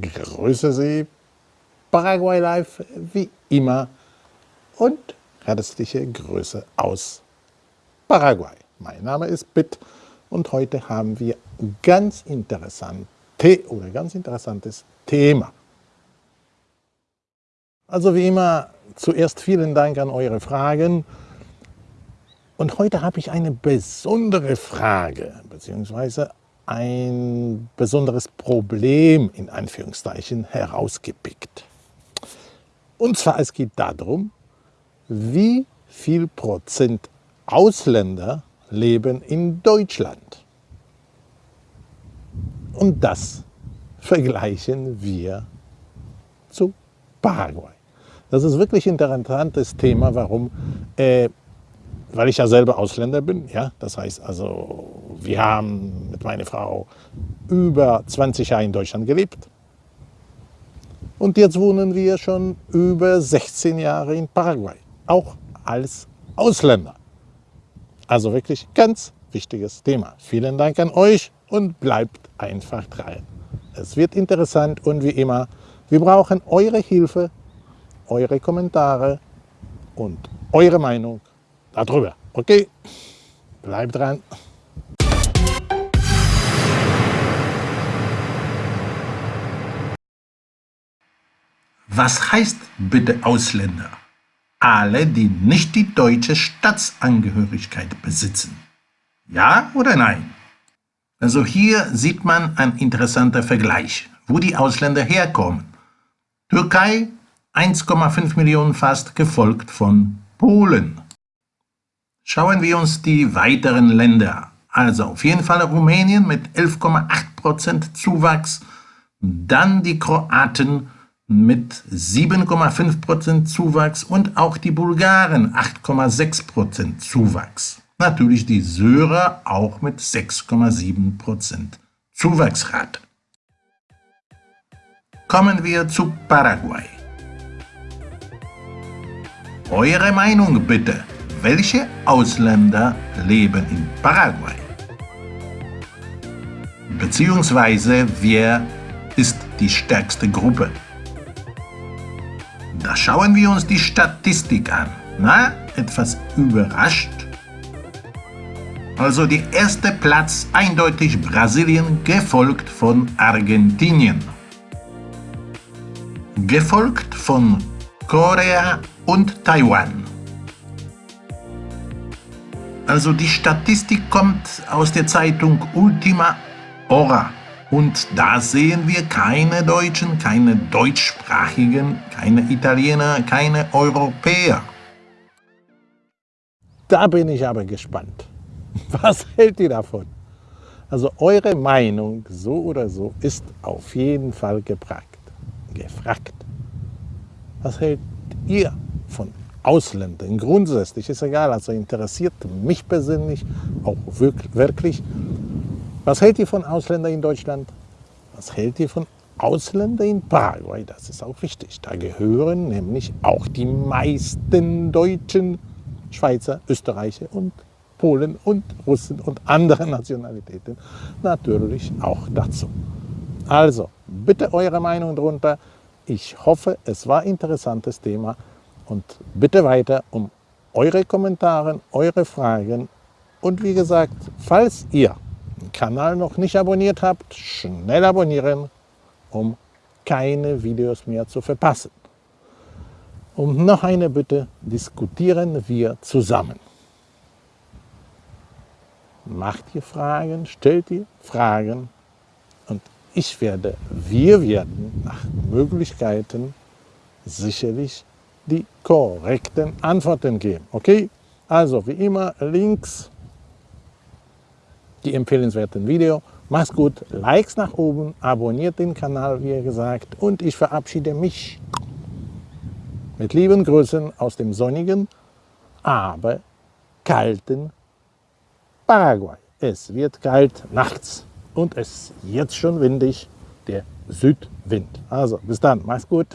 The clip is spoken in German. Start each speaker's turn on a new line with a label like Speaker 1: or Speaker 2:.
Speaker 1: Grüße Sie, Paraguay Live wie immer und herzliche Grüße aus Paraguay. Mein Name ist Bitt und heute haben wir ganz interessante oder ganz interessantes Thema. Also wie immer, zuerst vielen Dank an eure Fragen. Und heute habe ich eine besondere Frage, beziehungsweise ein besonderes Problem in Anführungszeichen herausgepickt. Und zwar es geht darum, wie viel Prozent Ausländer leben in Deutschland. Und das vergleichen wir zu Paraguay. Das ist wirklich ein interessantes Thema, warum äh, weil ich ja selber Ausländer bin. Ja? Das heißt also, wir haben mit meiner Frau über 20 Jahre in Deutschland gelebt. Und jetzt wohnen wir schon über 16 Jahre in Paraguay, auch als Ausländer. Also wirklich ganz wichtiges Thema. Vielen Dank an euch und bleibt einfach dran. Es wird interessant und wie immer, wir brauchen eure Hilfe, eure Kommentare und eure Meinung darüber. Okay, bleib dran.
Speaker 2: Was heißt bitte Ausländer? Alle, die nicht die deutsche Staatsangehörigkeit besitzen. Ja oder nein? Also hier sieht man ein interessanter Vergleich, wo die Ausländer herkommen. Türkei 1,5 Millionen fast, gefolgt von Polen. Schauen wir uns die weiteren Länder Also auf jeden Fall Rumänien mit 11,8% Zuwachs, dann die Kroaten mit 7,5% Zuwachs und auch die Bulgaren 8,6% Zuwachs. Natürlich die Syrer auch mit 6,7% Zuwachsrate. Kommen wir zu Paraguay. Eure Meinung bitte. Welche Ausländer leben in Paraguay? Beziehungsweise wer ist die stärkste Gruppe? Da schauen wir uns die Statistik an. Na, etwas überrascht? Also der erste Platz eindeutig Brasilien, gefolgt von Argentinien. Gefolgt von Korea und Taiwan. Also die Statistik kommt aus der Zeitung Ultima Hora. Und da sehen wir keine Deutschen, keine Deutschsprachigen, keine Italiener, keine Europäer.
Speaker 1: Da bin ich aber gespannt. Was hält ihr davon? Also eure Meinung so oder so ist auf jeden Fall gefragt. gefragt. Was hält ihr von Ausländern? Grundsätzlich ist egal, also interessiert mich persönlich auch wirklich. Was hält ihr von Ausländern in Deutschland? Was hält ihr von Ausländern in Paraguay? Das ist auch wichtig. Da gehören nämlich auch die meisten Deutschen, Schweizer, Österreicher und Polen und Russen und andere Nationalitäten natürlich auch dazu. Also, bitte eure Meinung darunter. Ich hoffe, es war ein interessantes Thema und bitte weiter um eure Kommentare, eure Fragen und wie gesagt, falls ihr Kanal noch nicht abonniert habt, schnell abonnieren, um keine Videos mehr zu verpassen. Und noch eine Bitte, diskutieren wir zusammen. Macht ihr Fragen, stellt ihr Fragen und ich werde, wir werden nach Möglichkeiten sicherlich die korrekten Antworten geben. Okay? Also wie immer links die empfehlenswerten Video. Macht's gut, Likes nach oben, abonniert den Kanal, wie gesagt, und ich verabschiede mich mit lieben Grüßen aus dem sonnigen, aber kalten Paraguay. Es wird kalt nachts und es ist jetzt schon windig, der Südwind. Also bis dann, mach's gut.